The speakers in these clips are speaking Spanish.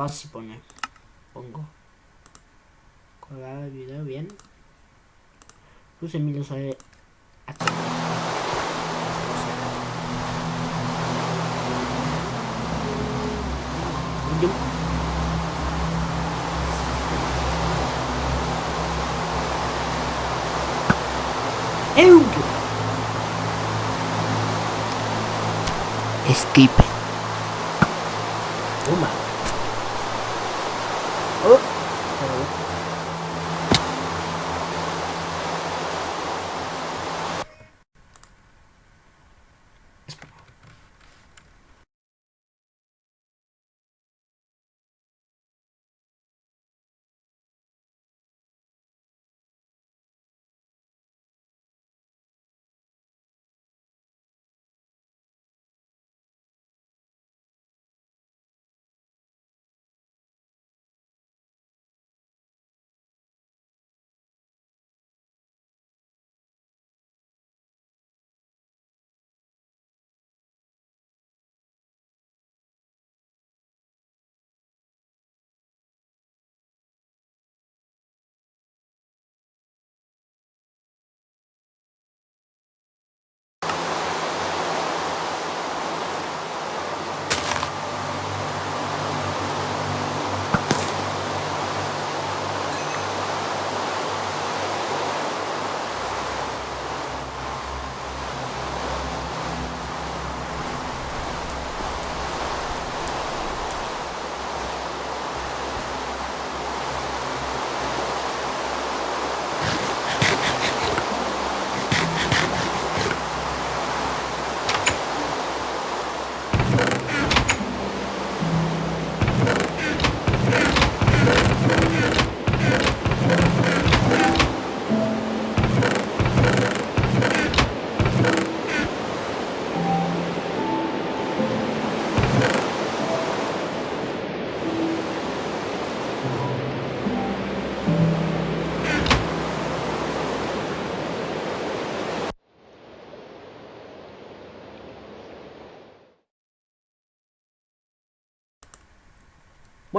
Fácil pone. Pongo. Colgar el video bien. Puse mi lo sabe. Skip.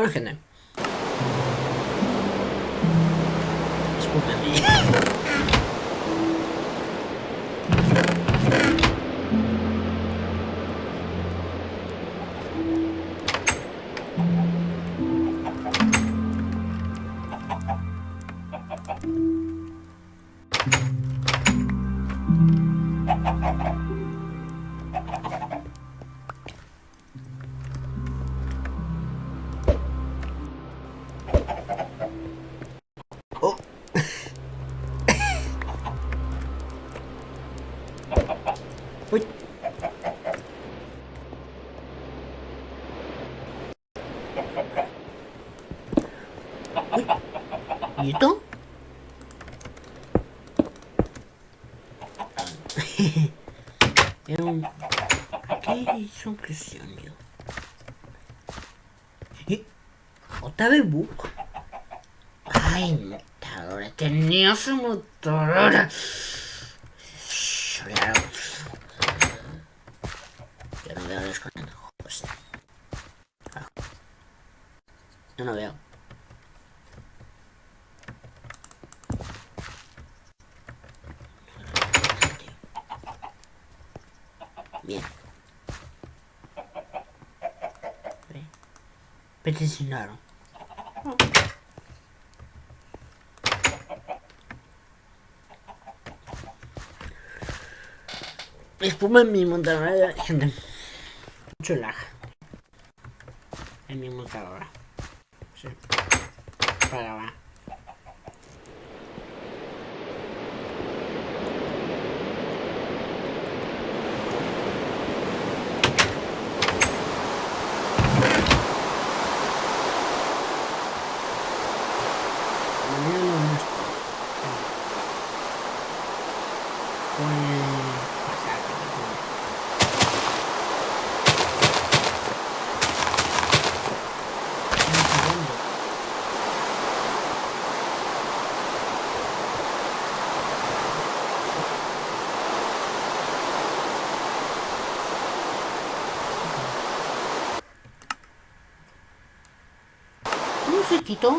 Bueno, gente. ¿Otra vez book? Ay, motadora, tenía su motadora. Claro. Yo no veo desconectado. Pues, Yo no veo. Bien. Peticionaron. Espuma en mi montaña, gente. mucho lag. En mi computadora. Sí. Para grabar. Mañana no estoy. Puede pasar. ¿no? Un segundo. Puede.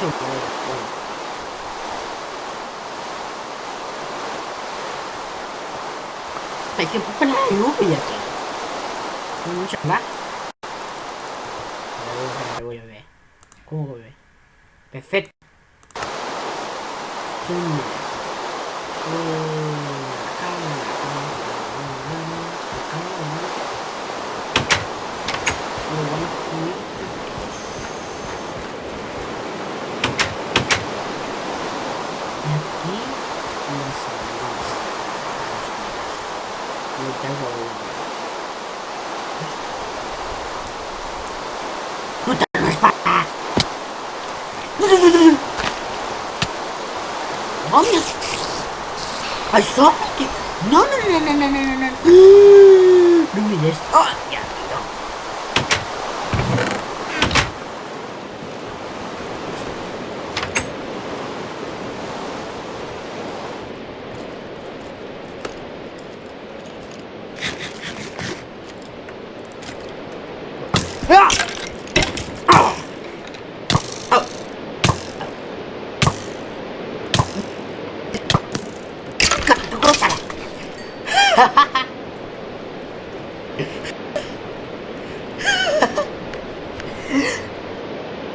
Bueno. Hay que poner la lluvia aquí. Mucha más. Voy a ver. ¿Cómo voy a ver? Perfecto. Zoom. Y aquí las salidas. Lo tengo ¡Puta, no es para! ¡Vamos! ¡Ay, sorte! ¡No, no, no, no, no, no, no, no! ¡No me des! ¡Oh, ya, no! ¡Ah! ¡Ah! ¡Ah! ¡Córtala!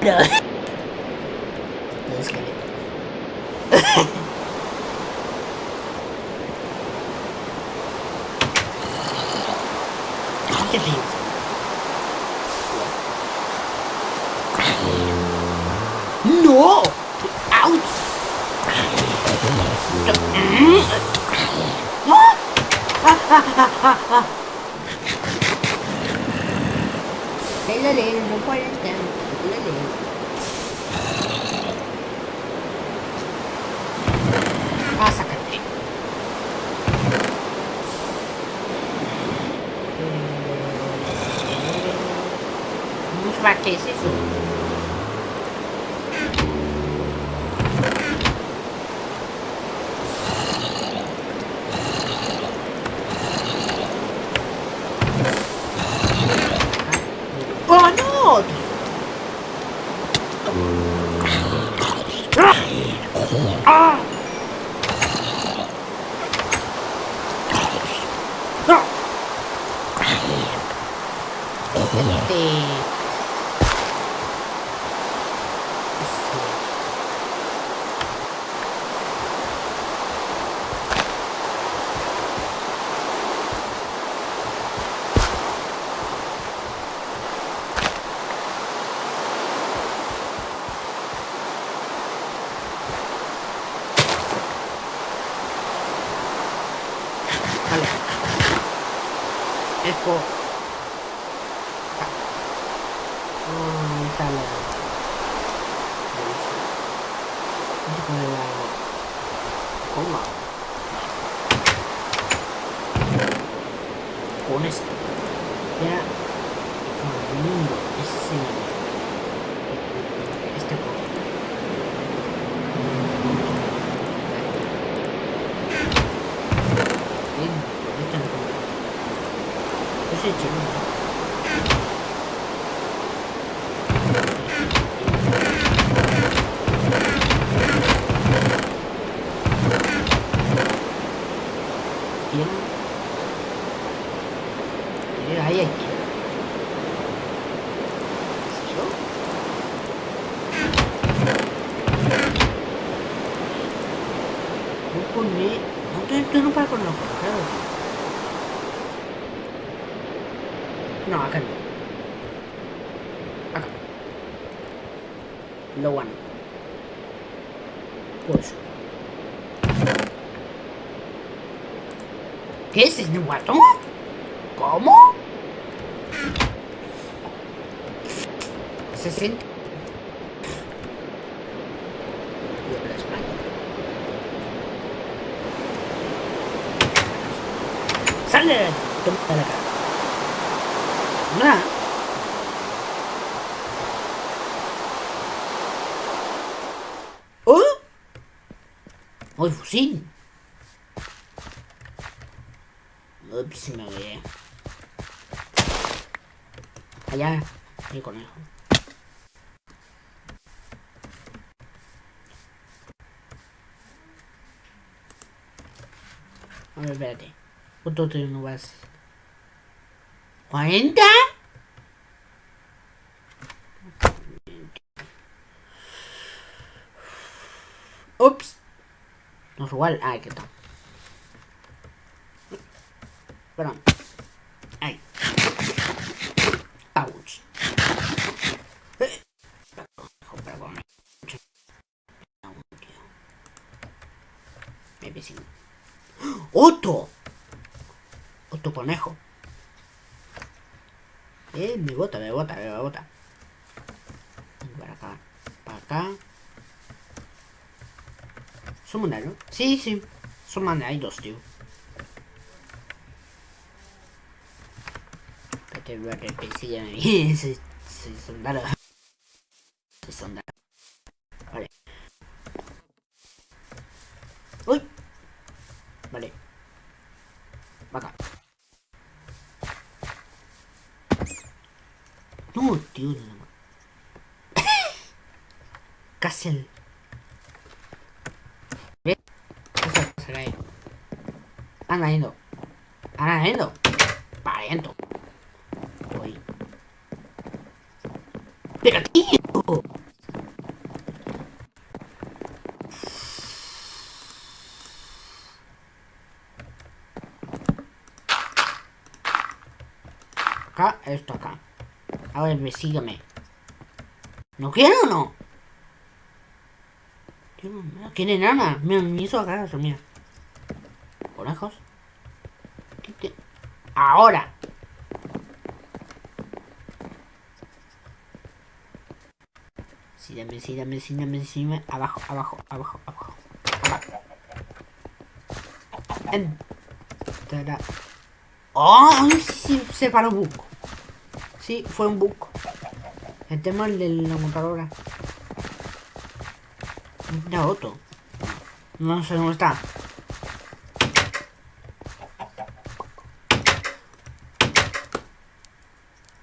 No. No es que ¿Qué piensas? ¡No! ¡Auch! Lele, lele, no puede estar. Lele. Ah, sácate. Vamos para qué es eso. ¡Oh, no! ¡Ah! ¡No! Este... Vale. Es por... Ah, ahí está la... Ahí sí. Vamos a poner la... Coma. Con esto. Ya... Con el mundo. Ese es el... Este juego. Bien, esta no como. Ese chino. Bien. Eh, ahí hay que. tú no paras con los claro. No, acá no. Acá. Lo bueno. Pues. ¿Qué es este guato? ¿Cómo? Se siente. ¡Sale! Toma la cara. Nada. ¿Oh? ¡Oh, el fusil! Ups, me voy. Allá, el conejo. A ver, espérate. ¿Cuánto no vas? ¿40? Ups. No es igual. Ah, ¿qué tal? Perdón. Ay. Ouch. Me vecino. ¡Otto! Otto conejo. Eh, me bota, me bota, me bota. Para acá. Para acá. Son ¿no? Sí, sí. Son hay dos, tío. Espérate, voy a repetir ya me Soy, soy soldado. Soy soldado. Vale. Uy. Vale. Va acá. No, tío. Casi el... Anda yendo. Anda yendo. Pariento. Voy. Pero tío. Acá, esto acá. Sígueme. ¿No quiero o no? No quiere nada. Me, hizo acá, mira. ¿Conejos? Ahora. Sí, dame, sí, dame, sí, dame. Abajo, abajo, abajo, abajo. abajo. ¡Oh! Sí, se paró bug. Sí, fue un bug. El tema de la computadora. Mira otro. No sé dónde está.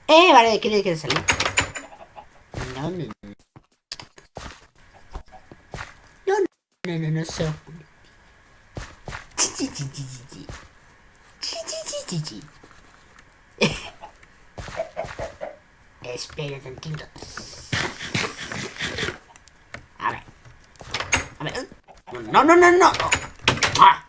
Eh, vale, ¿de qué le quiere salir? No, no, no. No, no, no. Chi, chi, chi, chi, chi. Chi, chi, chi, chi, chi. Espera tantito. A ver. A ver. No, no, no, no. Ah.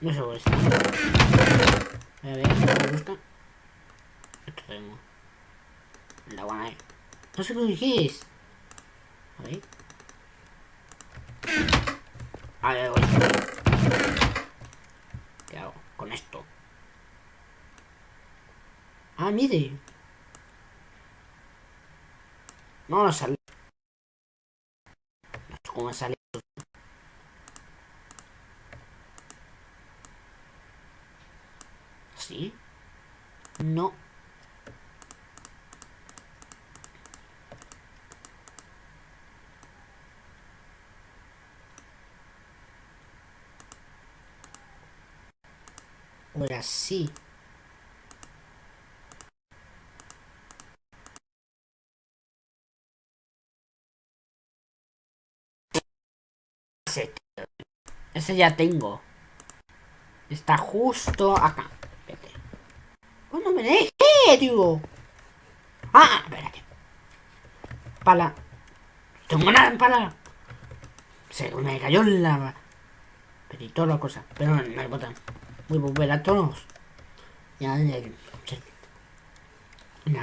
No sé esto. A ver, me gusta. Esto tengo. La buena No sé lo es. A ver. A ver, esto. ¿Qué hago con esto? Ah, mire. No, no sale. No sé cómo sale. así? No. O era así. Ese ya tengo. Está justo acá. Espérate. ¿Cuándo me dejé, tío? Ah, espérate. Pala. Tengo en pala. Se me cayó la... Pero la cosa. Pero no, no hay botón. Voy a volver a todos. Ya, ya.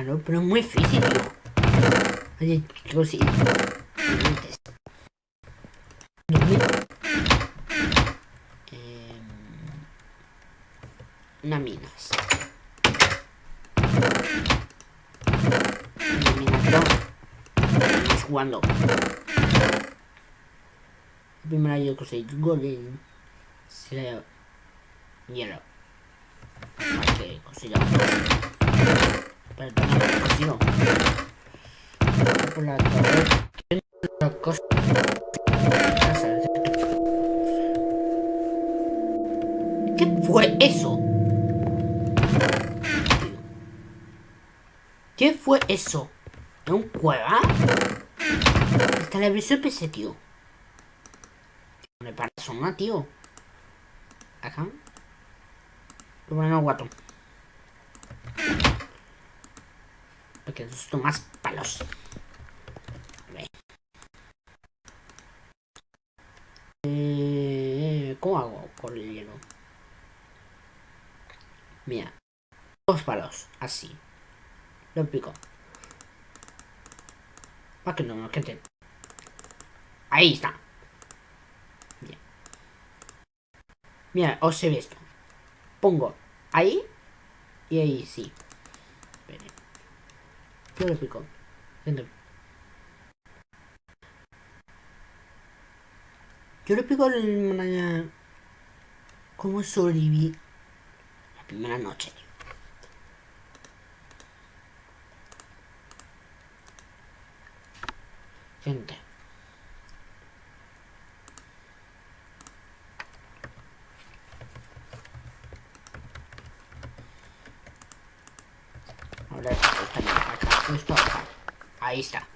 No, pero es muy difícil. Oye, chicos, sí. Una minas. Una minas Estamos jugando. La primera yo conseguí golem. Se le... Hielo. Pero no lo consigo. Por la torre. La cosa. ¿Qué fue eso? ¿Qué fue eso? ¿De un cueva? La televisión PC, tío. Me parece una, tío. Bueno, guato. Porque esto más palos. Eh, ¿Cómo hago con el hielo? Mira. Dos palos. Así. Lo pico. Para que no me gente. Ahí está. Mira, os he visto. Pongo ahí y ahí sí. Yo lo pico. Yo le pico el... ¿Cómo sobreviví la primera noche, gente. いいした。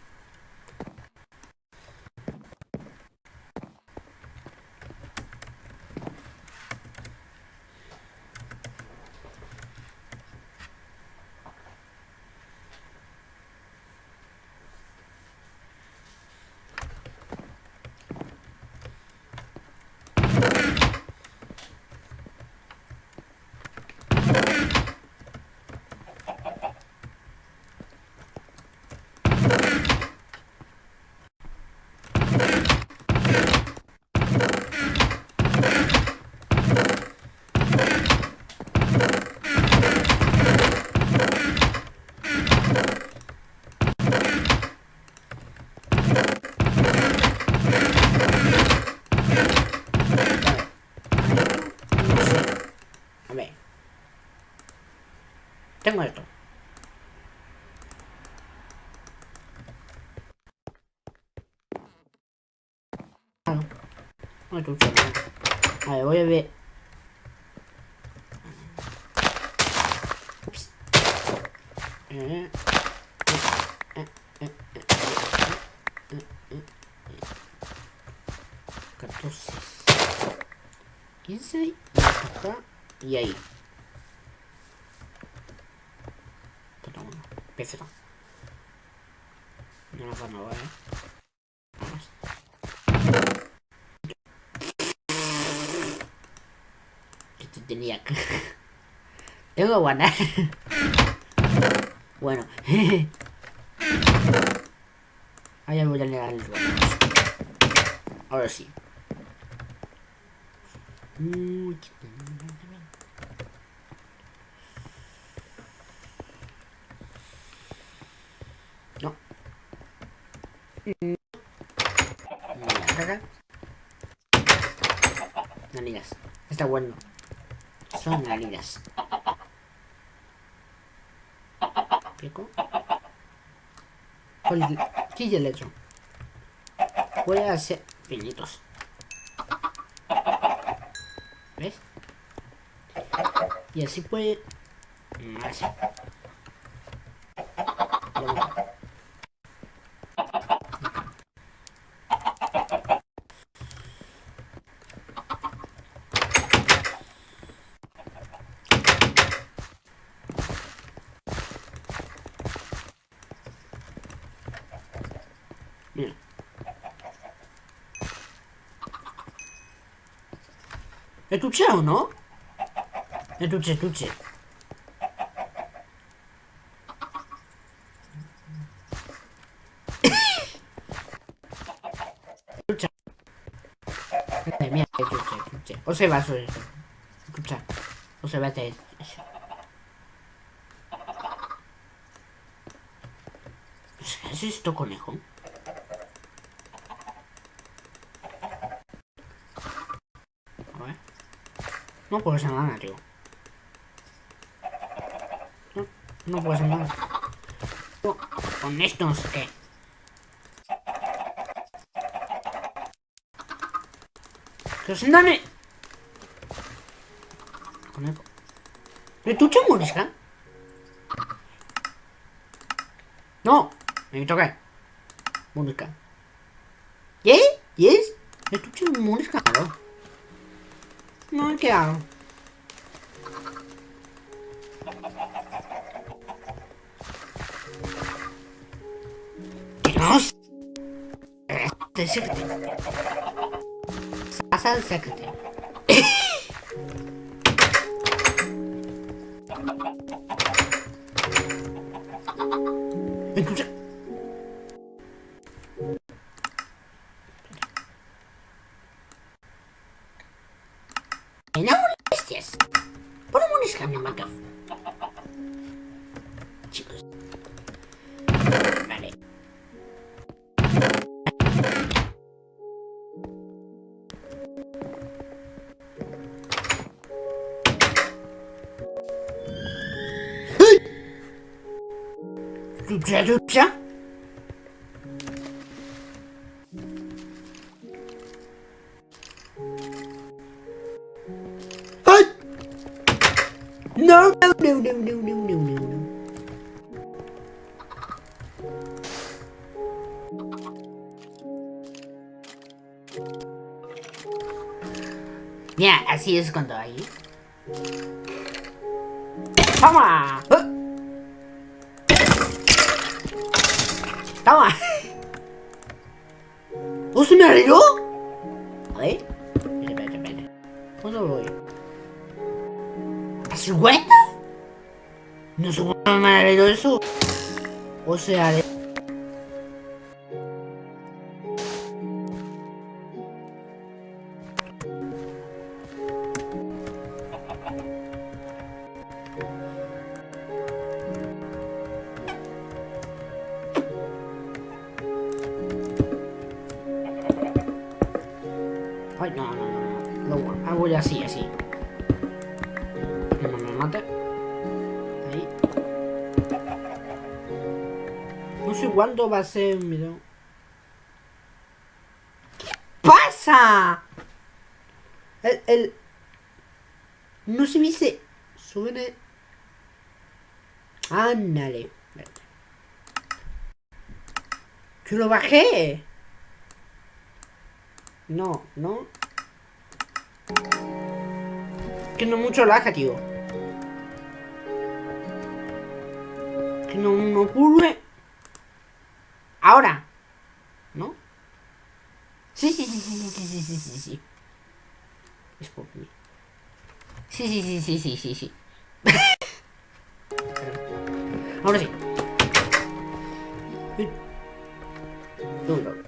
A ver, voy a ver. Ups. 14 15 y ahí PC No nos van a ¿eh? Vamos. Tengo que guardar. bueno. Ahora voy a negar el Ahora sí. medidas. ¿Explico? ¿Qué hecho? Voy a hacer piñitos. ¿Ves? Y así puede... Mm, È tu c'è o no? E tu c'è, tu c'è. Mierda, escuché. O se va sobre eso. Escucha. O se va a eso. ¿Es esto, conejo? No puedes hacer nada, tío. No, no puedes nada. Con esto no sé qué. ¡Los andanes! ¿Pero tú. Eh? No! Me toca. Morisca. ¿Qué? ¿Yes? ¿Me tú te. che A. Gross. Secret. Asal Secret. sociedades. Cuándo va a ser un video. ¿Qué pasa? El, el... No se dice... Sube... Ándale. ¡Que lo bajé! No, no. Que no mucho laja, tío. Que no, no ocurre. Ahora. ¿No? Sí, sí, sí, sí, sí, sí, sí, sí, sí. Disculpe. Sí, sí, sí, sí, sí, sí, sí. Ahora sí. Uno.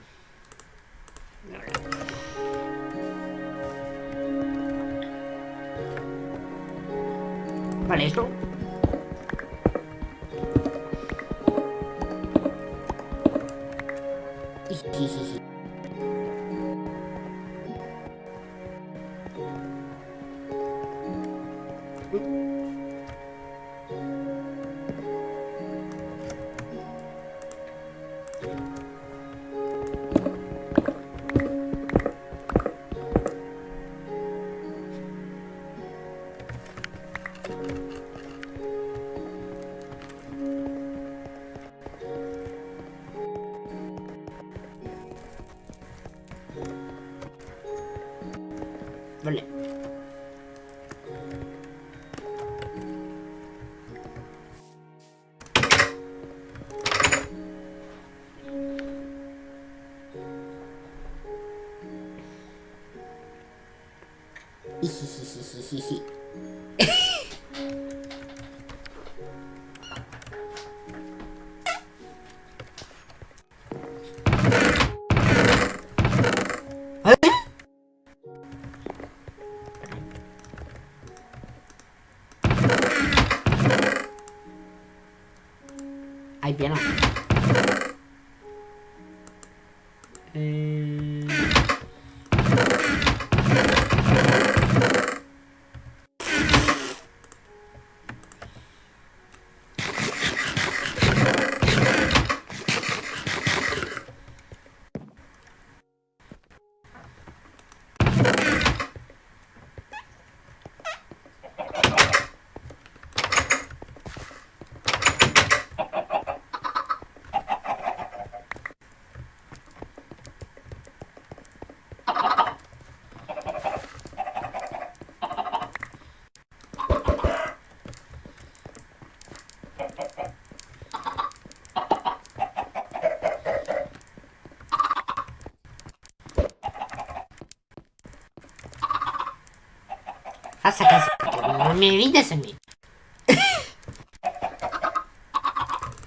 No me evites a mí.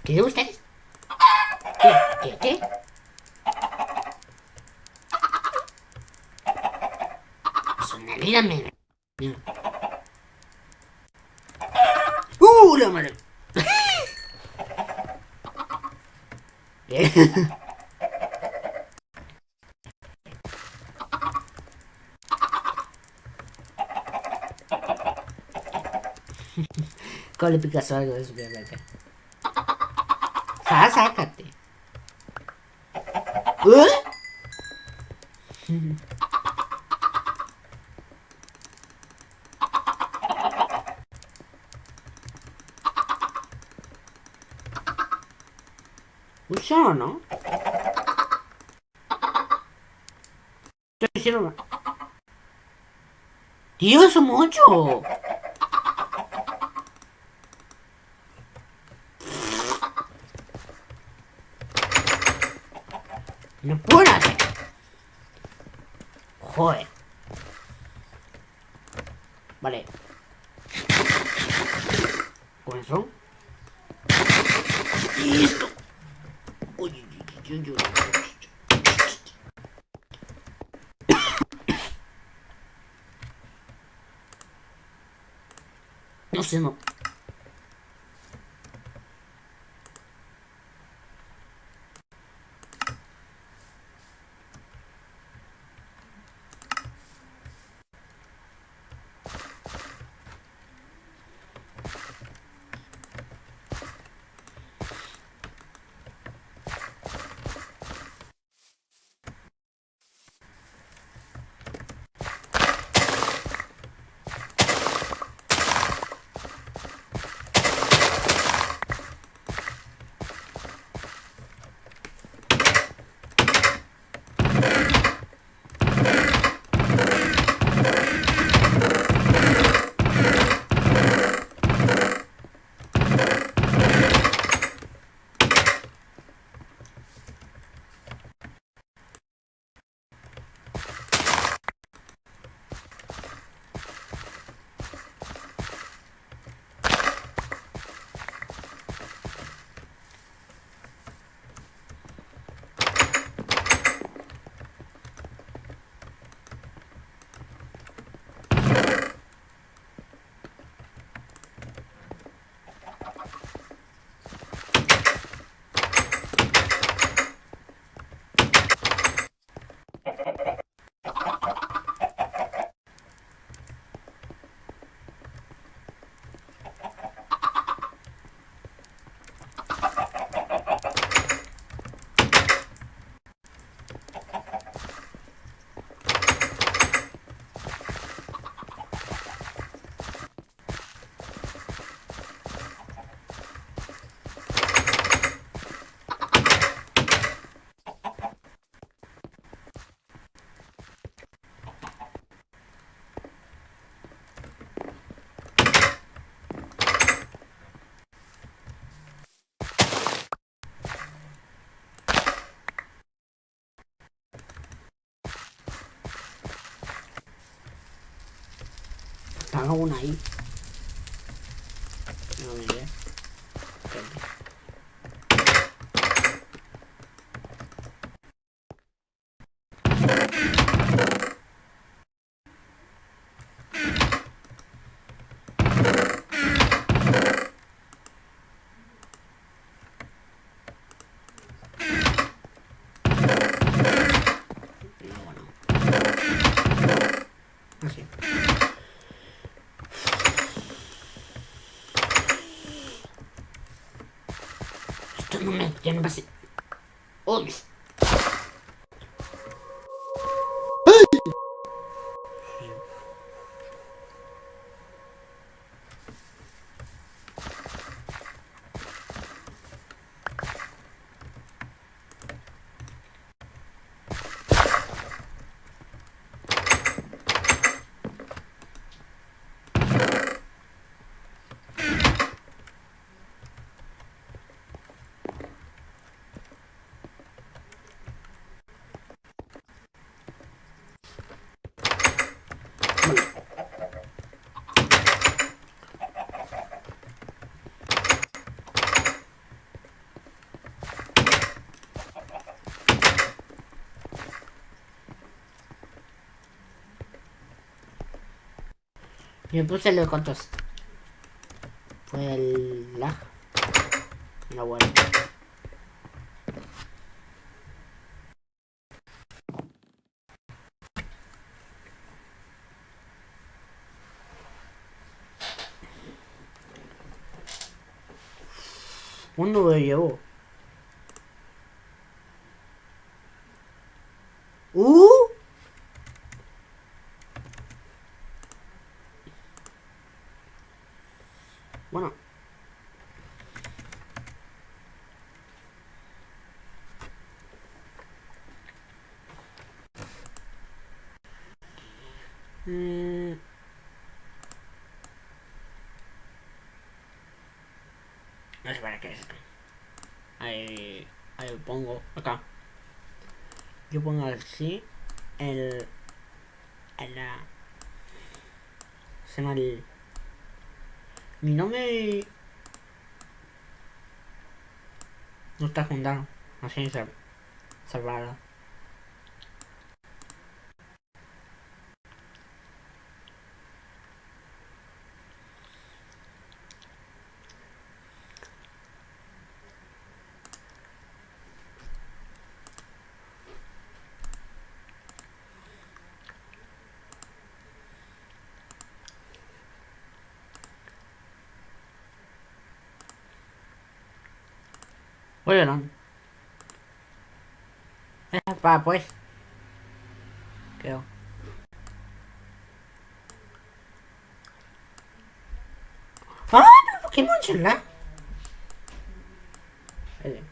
¿Qué ustedes? ¿Qué? ¿Qué? ¿Qué? Sonalírame. ¡Uh, la madre! Bien. ¿Cómo le picas algo de su acá? Sá, sácate. ¿Eh? ¿no? Diciendo... Dios, son mucho. No puedo hacer. Joder. Vale. Con eso. Listo. Uy, uy, uy, uy. No sé, no. Estaba una ahí. No me ve. Así. Esto no me tiene Me puse los contos. Fue el lag. No bueno. ¿Cuándo lo llevo? ¡Uh! Bueno. Mm. No sé para qué es. Ahí, ahí lo pongo acá. Yo pongo así el, el la se llama el mi nombre no está juntado así se salvado Eh, va, pues. Creo. ¡Ah! ¡Pero Pokémon chula! Eh,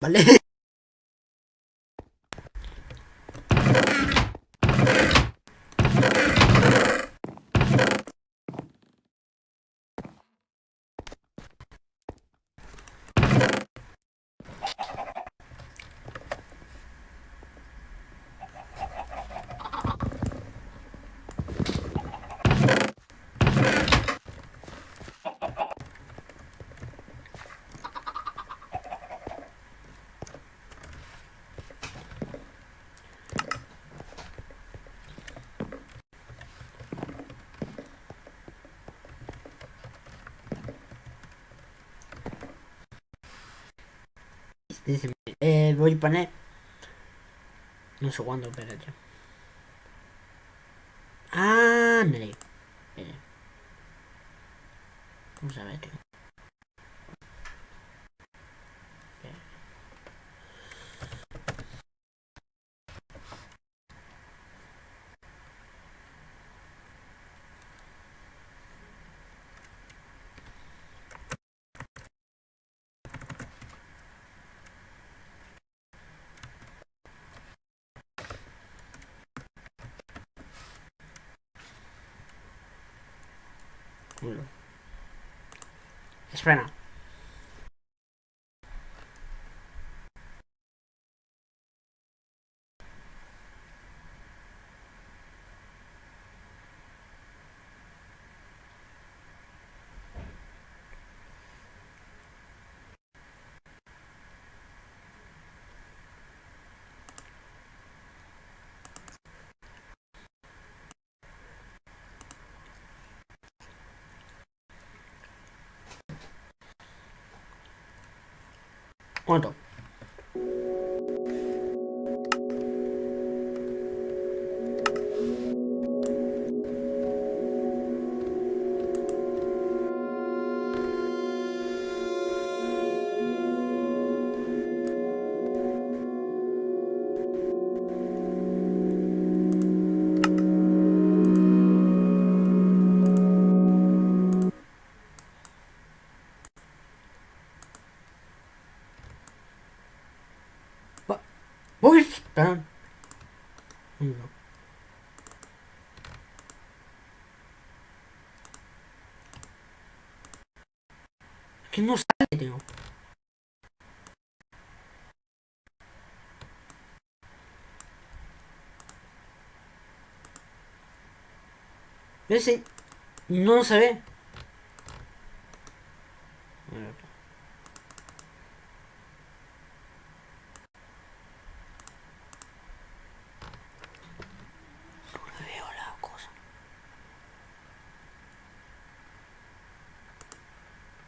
Vale. Dice, eh, voy a poner... No sé cuándo, pero ya. Ah, mire. Vamos a ver, tío. Serena. Espera. ¿Cuánto? Uy, Ese no se ve.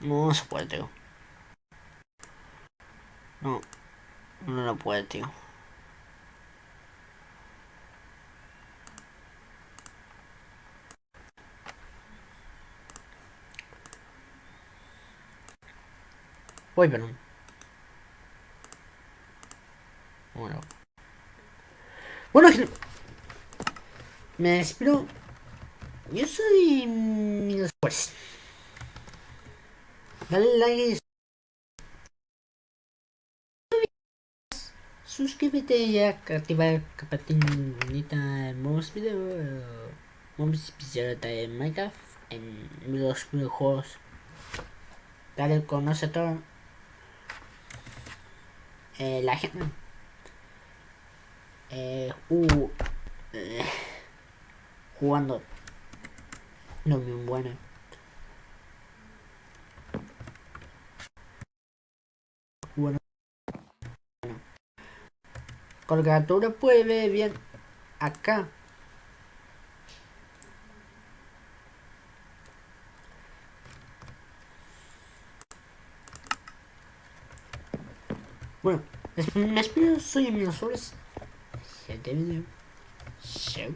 No se puede, tío. No. No lo puede, tío. Voy, pero... Bueno. Bueno, me despido. Yo soy mi después. Dale like. Suscríbete y activa el campanita de nuevos videos. Vamos a empezar de Minecraft en los videojuegos. Dale con nosotros. Eh, la gente. Eh, uh, eh, jugando. No muy bueno. Bueno. Colgatura puede ver bien acá. Bueno, me espero, soy Emilio Flores. Este video. Chau.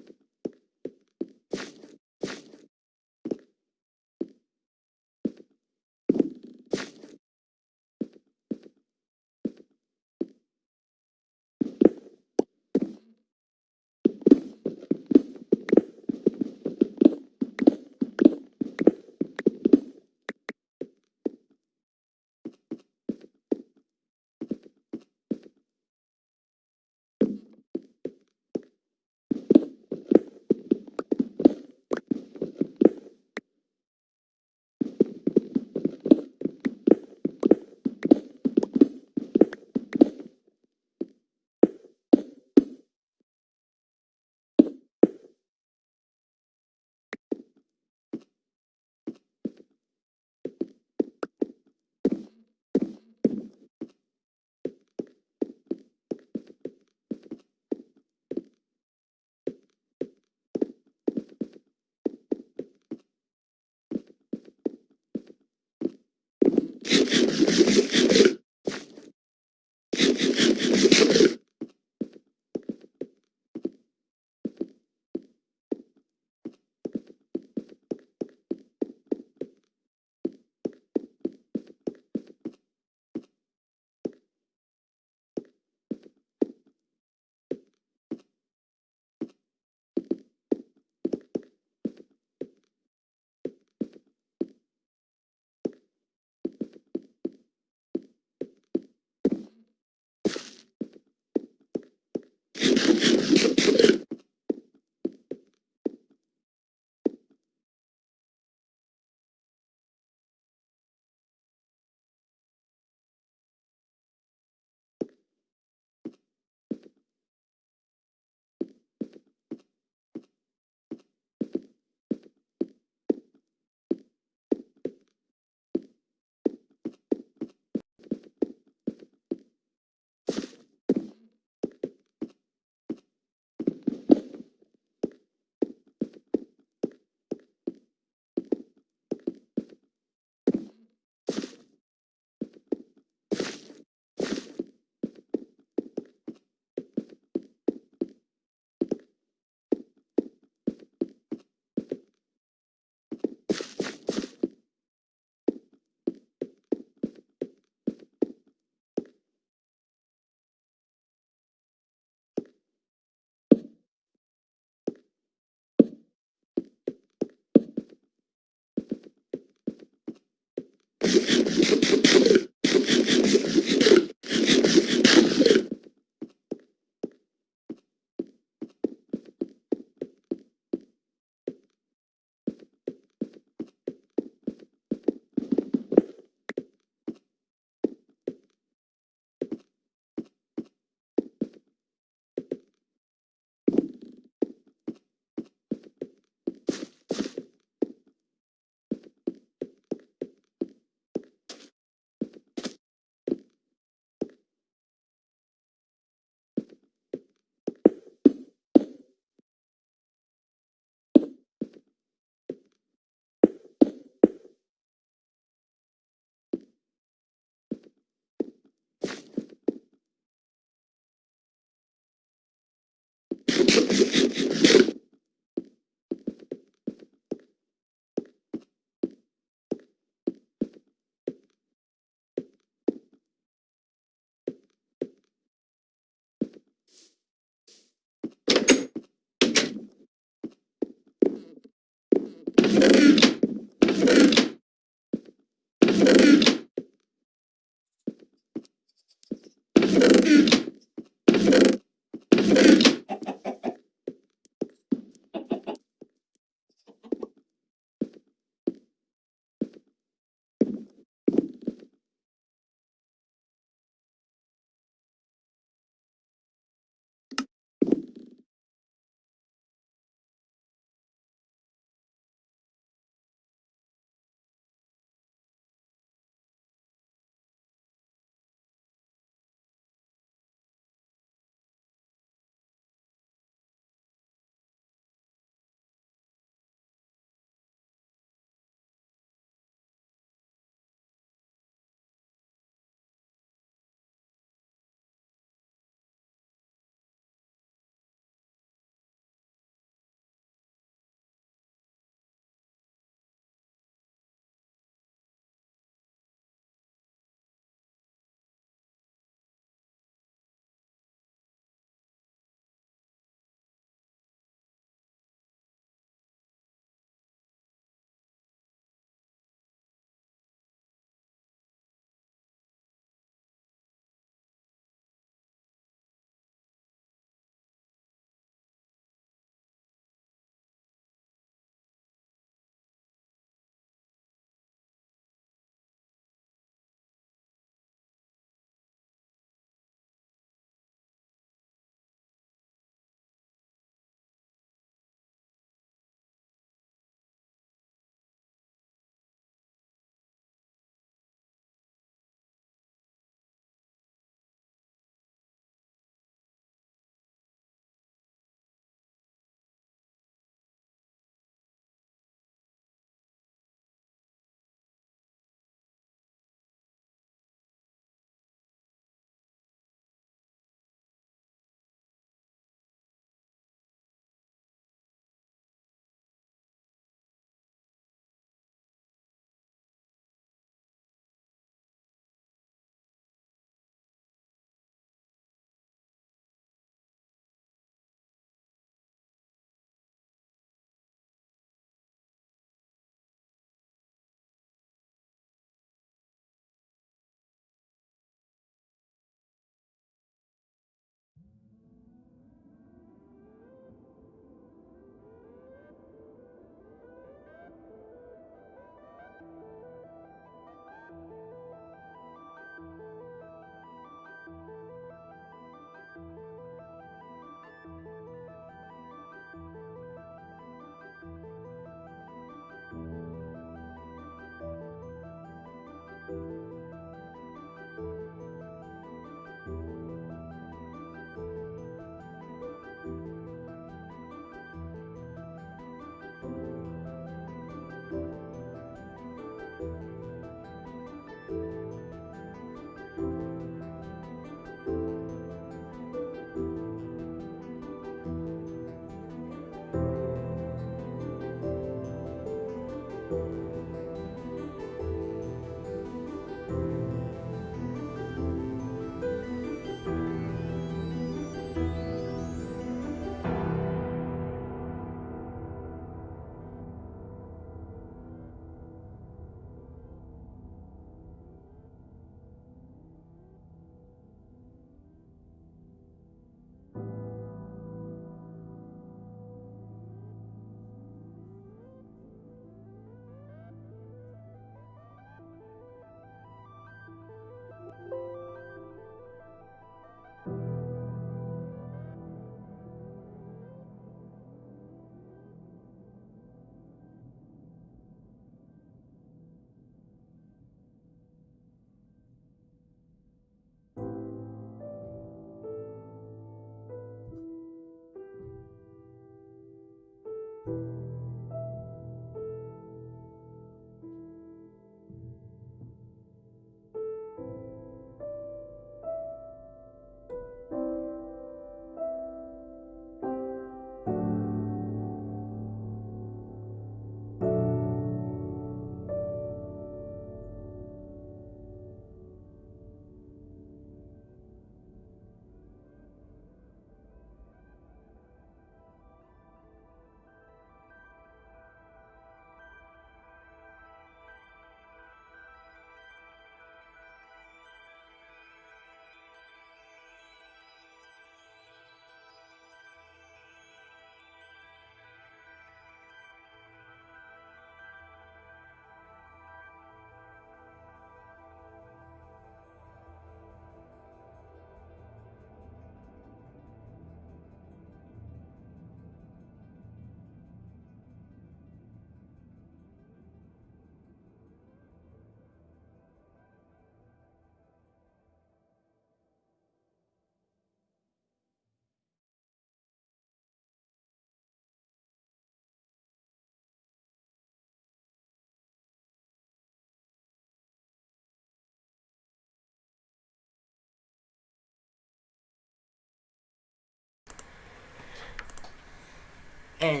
Eh...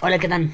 Hola, ¿qué tal?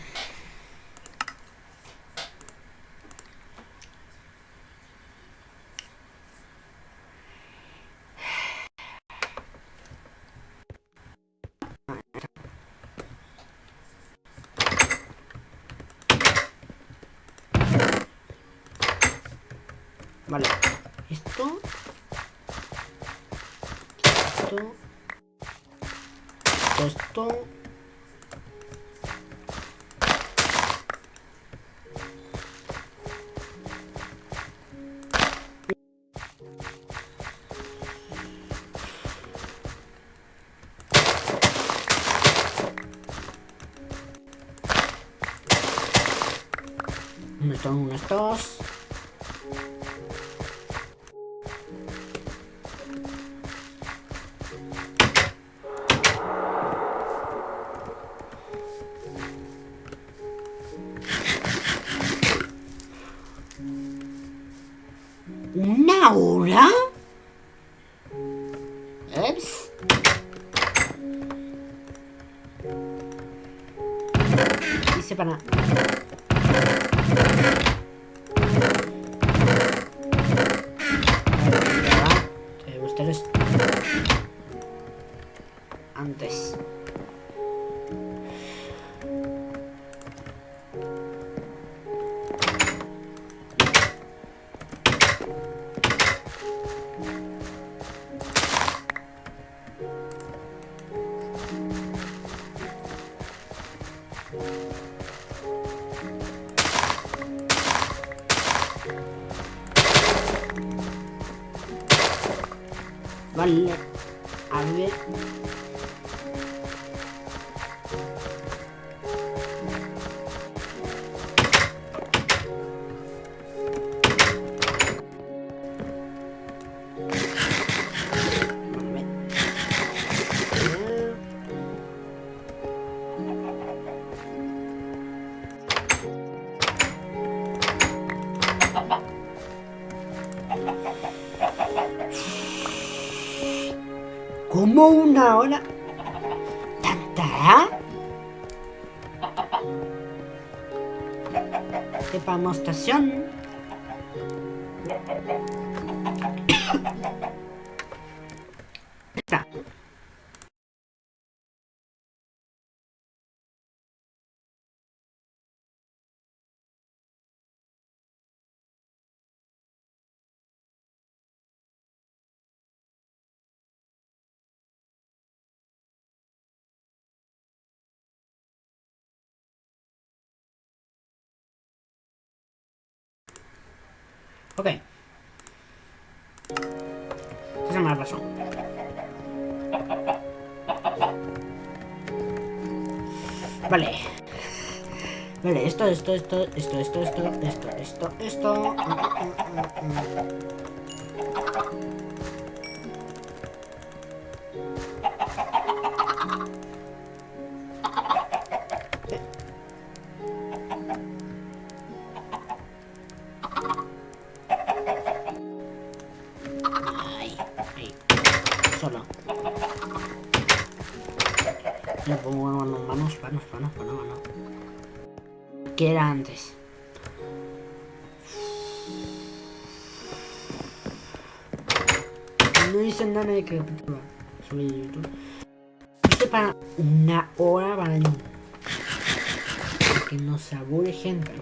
Ok. Esa me la pasó. Vale. Vale, esto, esto, esto, esto, esto, esto, esto, esto, esto. Mm, semana de Crepúsculo sobre YouTube. Este para una hora para, el... para que nos aburre gente.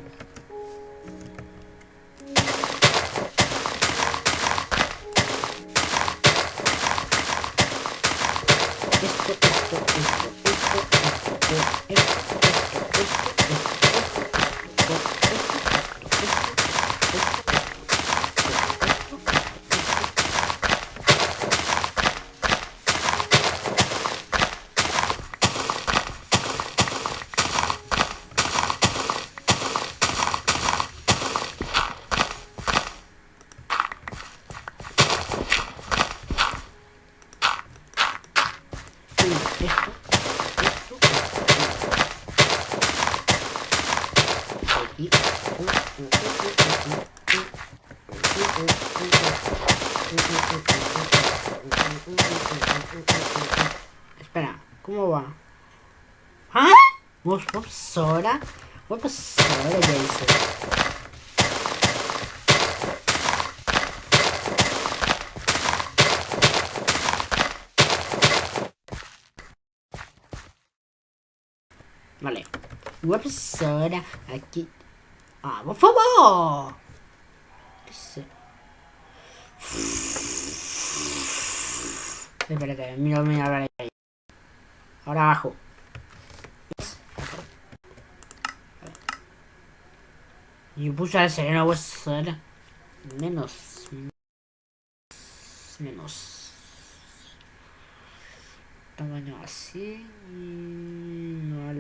Y puse a sereno voy a hacer menos. Menos. Tamaño así. No.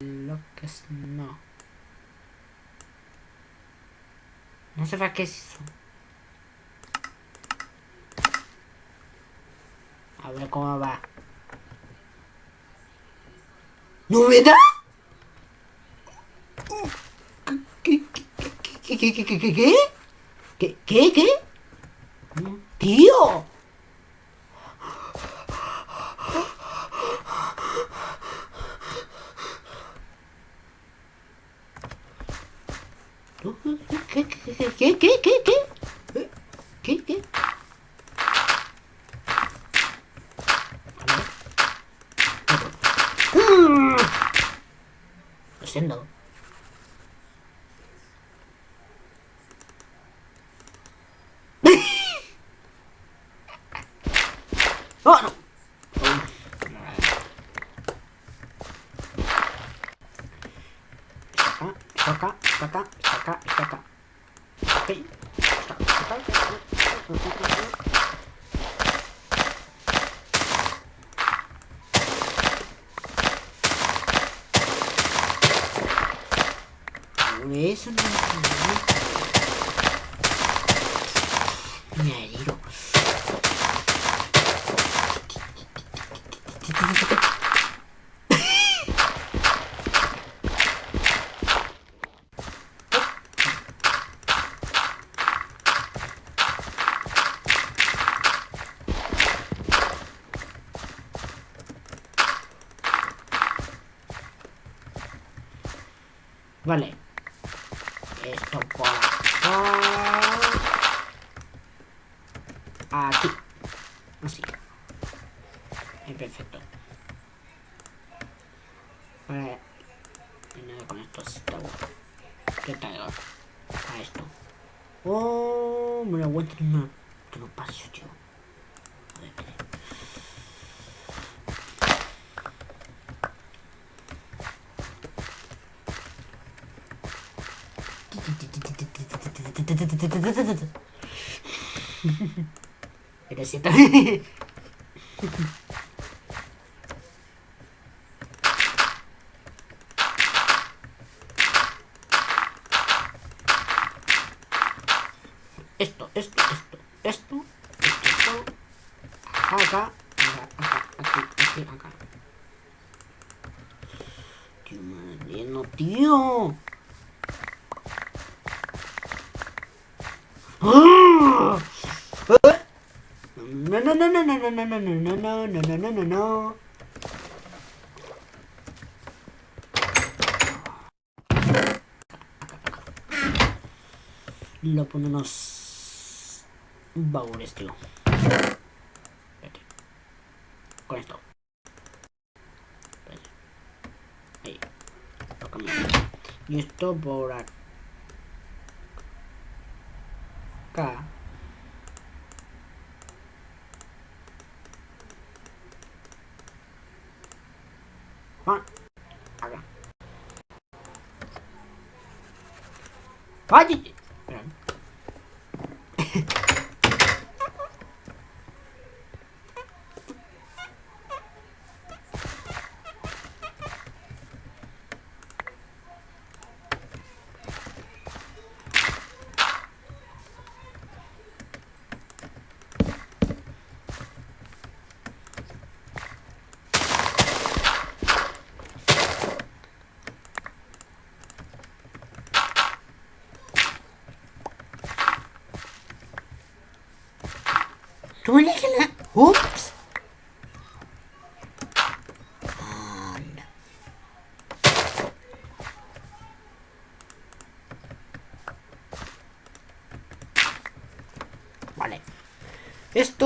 Lo que es. No. No sé para qué es eso. A ver cómo va. ¿Novedad? ¿Qué, qué, qué, qué, qué? ¿Qué, qué, qué? ¡Tío! ¿Qué, qué, qué, qué, qué, qué? ¿Qué, qué? qué? Lo siento. Vale. Это Пересыпал. no, no, no, no. Lo ponemos baúles, tío. Espérate. Con esto. Ahí. Y esto por acá. Хватит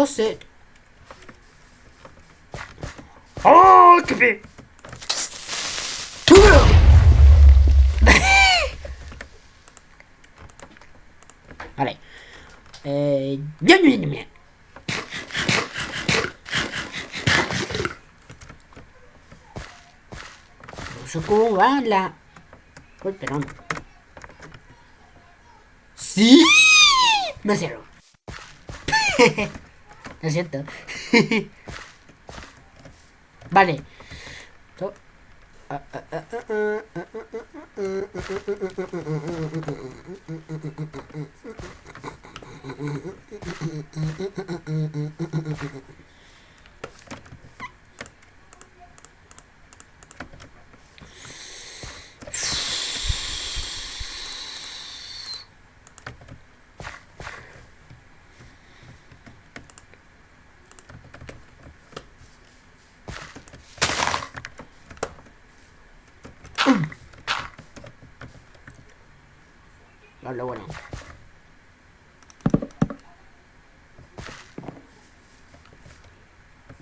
Esto se... ¡Oh, qué fe! vale. Eh... Bien, bien, bien. No sé cómo va la... Uy, pero no. ¡Sí! Me cierro. Lo siento. vale.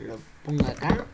Lo pongo acá.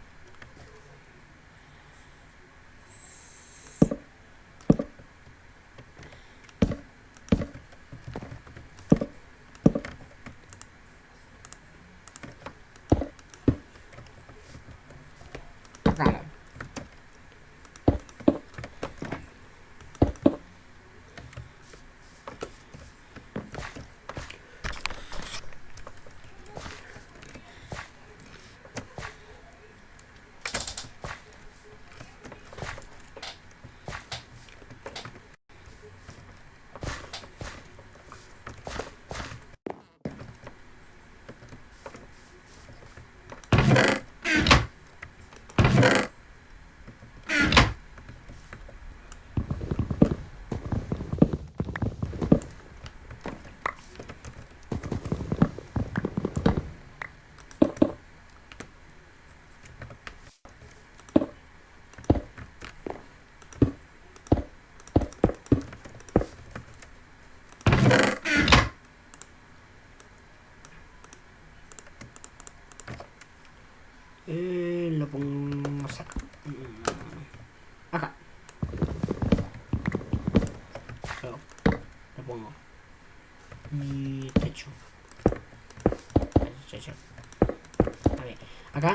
Acá.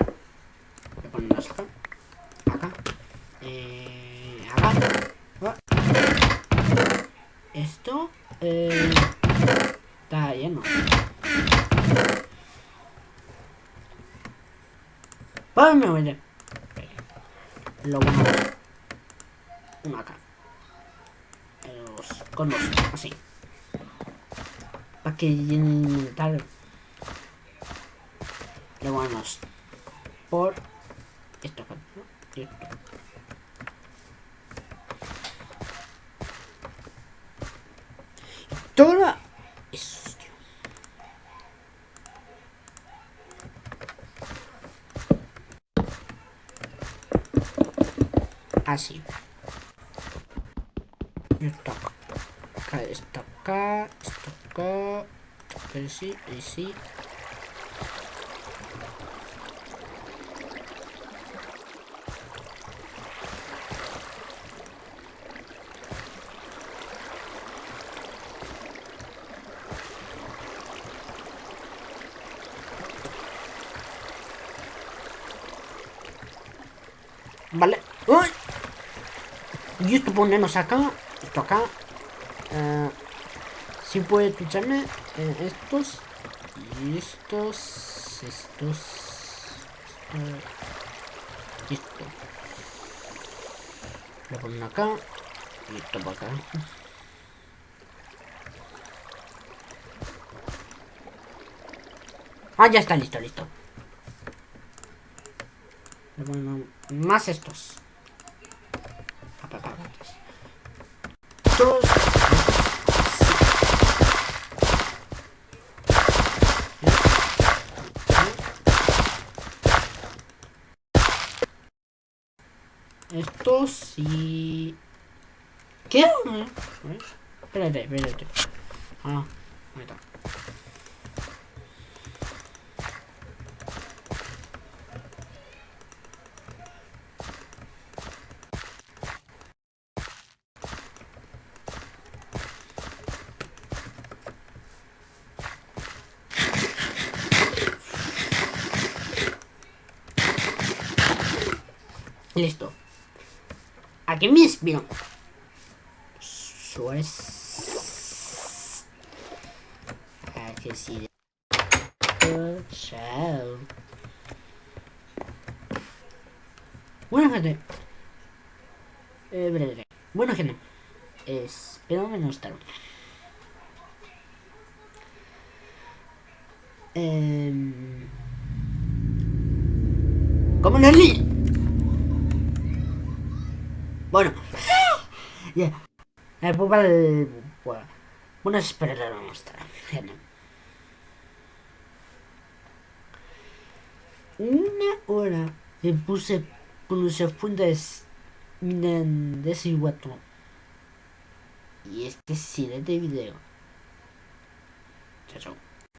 Lo ponemos acá. Acá. Eh, acá. Esto. Eh, está lleno. Vamos a ver. Lo bueno. Uno acá. Los, con dos, así. Para que llenen tal. Lo vamos por esto. esto. Toda eso, tío. Así. Esto acá, esto acá, esto acá, pero sí, y sí. Vale. ¡Uy! Y esto ponernos acá. Esto acá. Eh, si puede escucharme. Eh, estos. Y estos. Estos. Esto. y Esto. Lo ponen acá. Y esto para acá. Ah, ya está listo, listo. Bueno, más estos. Estos. Estos y... ¿Qué? Espérate, espérate. Ah, ahí está. Listo. Aquí me inspiro. Suárez. Aquí sí. Chao. Bueno, gente. Eh, breve. Bueno, gente. Espero no estar. Eh, ¿Cómo no li? Bueno. Ya. Yeah. Eh, pues. Bueno, espero lo mostrar. Gente. Una hora me puse fundas de ese guato. Y este es el de video. Chao, chao.